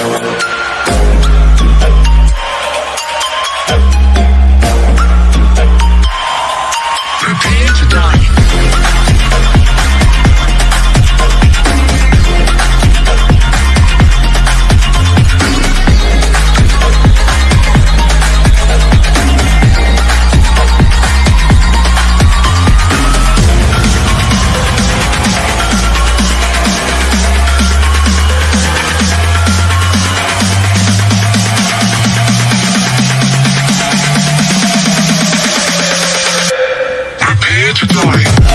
Prepare to die. more.